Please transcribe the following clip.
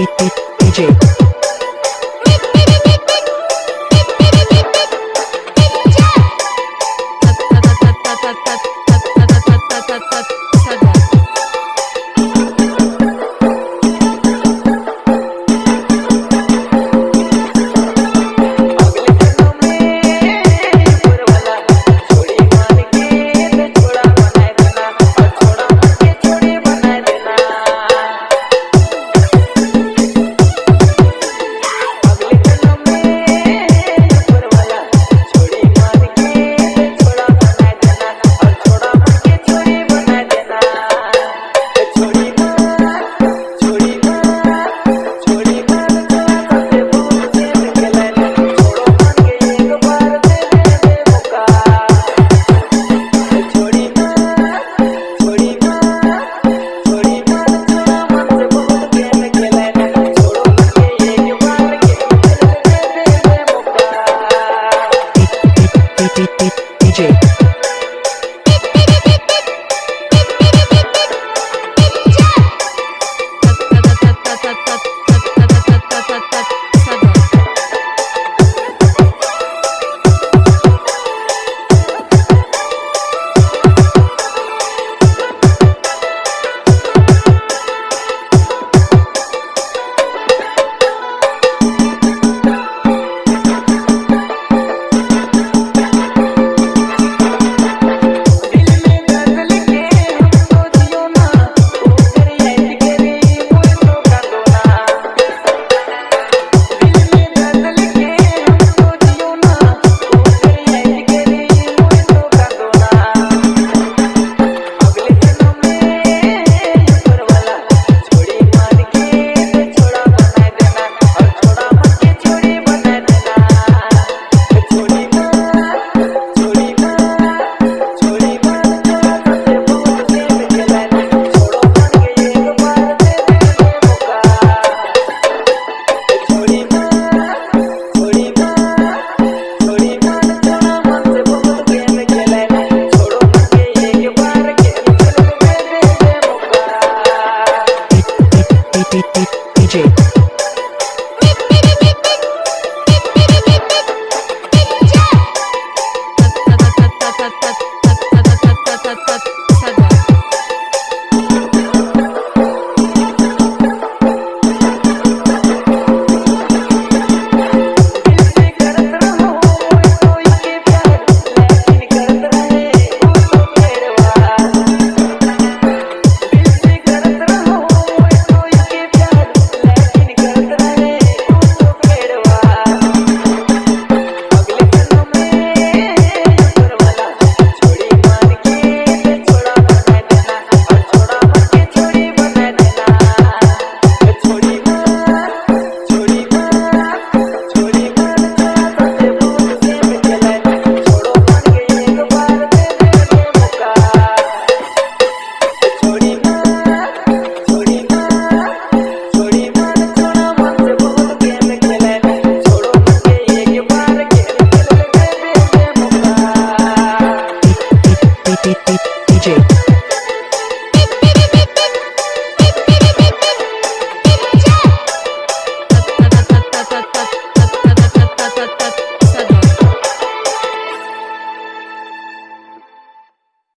beep, beep.